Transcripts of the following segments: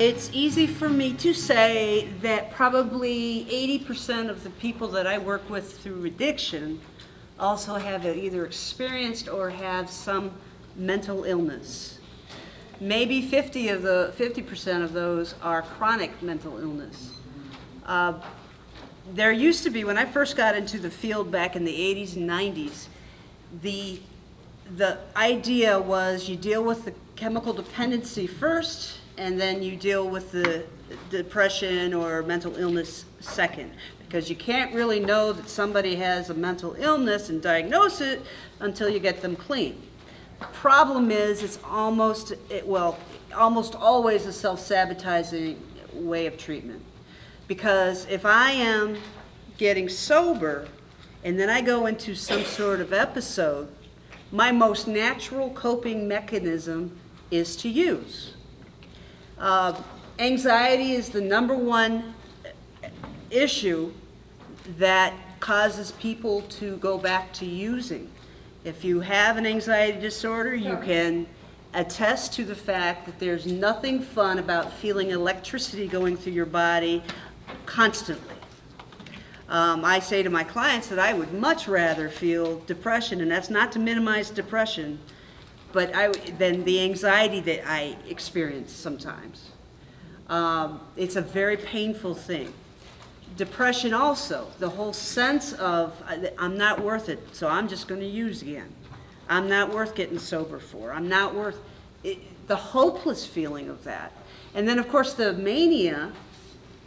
It's easy for me to say that probably 80% of the people that I work with through addiction also have either experienced or have some mental illness. Maybe 50 of the 50% of those are chronic mental illness. Uh, there used to be, when I first got into the field back in the 80s and 90s, the, the idea was you deal with the chemical dependency first, and then you deal with the depression or mental illness second. Because you can't really know that somebody has a mental illness and diagnose it until you get them clean. The problem is, it's almost, it, well, almost always a self-sabotaging way of treatment. Because if I am getting sober and then I go into some sort of episode, my most natural coping mechanism is to use. Uh, anxiety is the number one issue that causes people to go back to using. If you have an anxiety disorder, you can attest to the fact that there's nothing fun about feeling electricity going through your body constantly. Um, I say to my clients that I would much rather feel depression, and that's not to minimize depression, but I, than the anxiety that I experience sometimes. Um, it's a very painful thing. Depression also, the whole sense of uh, I'm not worth it, so I'm just going to use again. I'm not worth getting sober for. I'm not worth it, the hopeless feeling of that. And then of course the mania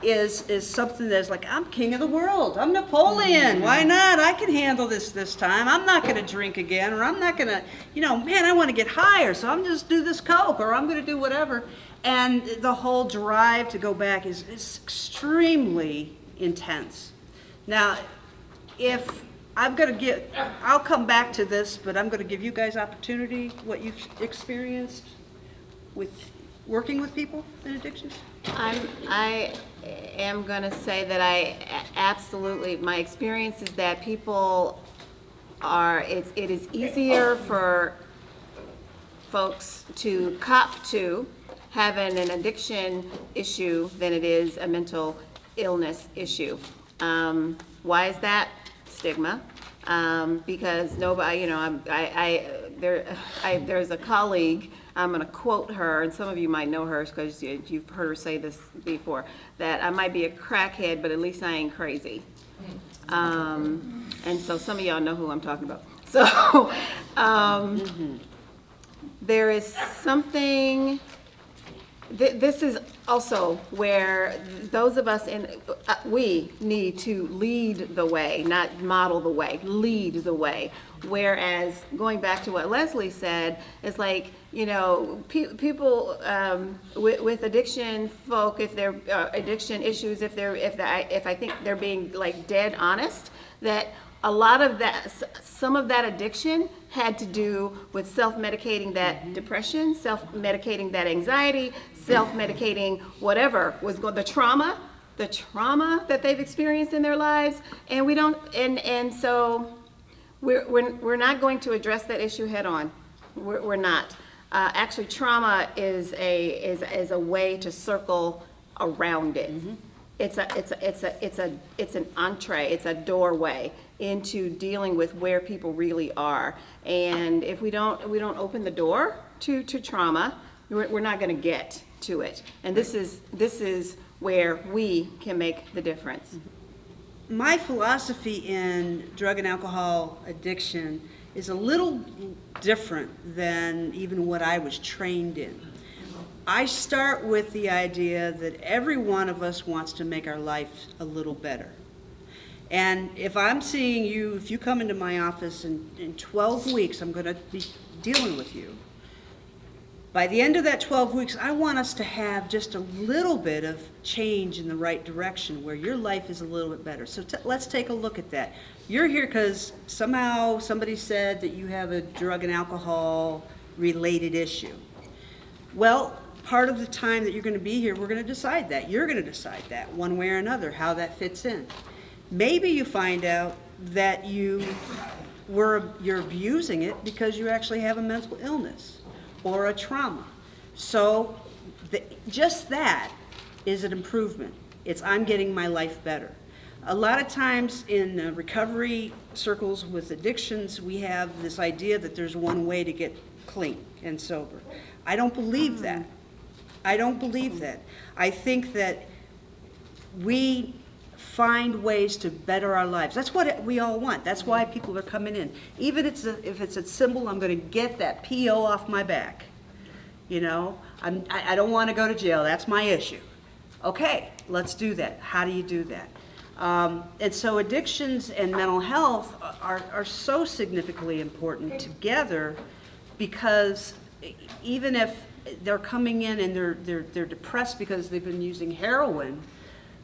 is is something that's like I'm king of the world. I'm Napoleon. Why mm-hmm. not? I can handle this this time. I'm not going to drink again, or I'm not going to, you know, man, I want to get higher, so I'm just do this coke, or I'm going to do whatever. And the whole drive to go back is, is extremely intense. Now, if I'm going to get, I'll come back to this, but I'm going to give you guys opportunity, what you've experienced with working with people in addictions. I'm, I am going to say that I absolutely, my experience is that people are, it, it is easier for folks to cop to having an addiction issue than it is a mental illness issue. Um, why is that? Stigma. Um, because nobody, you know, I, I, there, I, there's a colleague I'm going to quote her, and some of you might know her because you've heard her say this before, that I might be a crackhead, but at least I ain't crazy. Um, and so some of y'all know who I'm talking about. So um, there is something, th this is also where those of us in, uh, we need to lead the way, not model the way, lead the way. Whereas going back to what Leslie said, it's like, you know, pe people um, with, with, addiction folk, if they're uh, addiction issues, if they're, if I, if I think they're being like dead honest, that a lot of that, some of that addiction had to do with self-medicating that mm -hmm. depression, self-medicating that anxiety, self-medicating whatever was going, the trauma, the trauma that they've experienced in their lives, and we don't, and and so we're, we're, we're not going to address that issue head on. We're, we're not. Uh, actually, trauma is a, is, is a way to circle around it. Mm -hmm. It's a, it's a, it's a, it's a, it's an entree, it's a doorway into dealing with where people really are. And if we don't, we don't open the door to, to trauma, we're, we're not gonna get to it. And this is, this is where we can make the difference. My philosophy in drug and alcohol addiction is a little different than even what I was trained in. I start with the idea that every one of us wants to make our life a little better. And if I'm seeing you, if you come into my office in, in 12 weeks, I'm going to be dealing with you. By the end of that 12 weeks, I want us to have just a little bit of change in the right direction where your life is a little bit better. So let's take a look at that. You're here because somehow somebody said that you have a drug and alcohol related issue. Well, part of the time that you're going to be here, we're going to decide that. You're going to decide that one way or another, how that fits in. Maybe you find out that you were, you're abusing it because you actually have a mental illness or a trauma. So the- just that is an improvement. It's, I'm getting my life better. A lot of times in recovery circles with addictions, we have this idea that there's one way to get clean and sober. I don't believe that. I don't believe that. I think that we find ways to better our lives. That's what we all want. That's why people are coming in. Even it's a, if it's a symbol, I'm going to get that PO off my back. You know, I'm, I, I don't want to go to jail. That's my issue. Okay, let's do that. How do you do that? Um, and so addictions and mental health are, are so significantly important together because even if they're coming in and they're, they're, they're depressed because they've been using heroin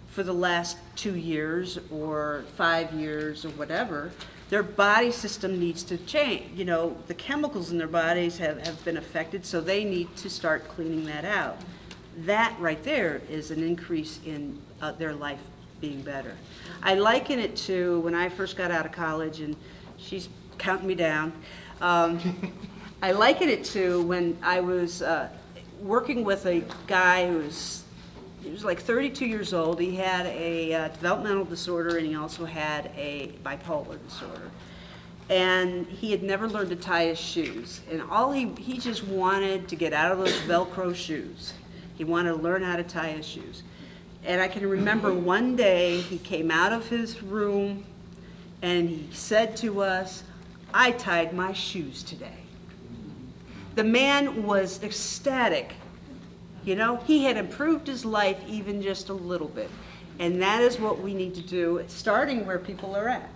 for the last two years or five years or whatever, their body system needs to change. You know, the chemicals in their bodies have, have been affected, so they need to start cleaning that out. That right there is an increase in uh, their life being better. I liken it to when I first got out of college, and she's counting me down. Um, I liken it to when I was uh, working with a guy who was he was like 32 years old. He had a uh, developmental disorder and he also had a bipolar disorder. And he had never learned to tie his shoes. And all he, he just wanted to get out of those Velcro shoes. He wanted to learn how to tie his shoes. And I can remember one day he came out of his room and he said to us, I tied my shoes today. The man was ecstatic you know, he had improved his life even just a little bit. And that is what we need to do, starting where people are at.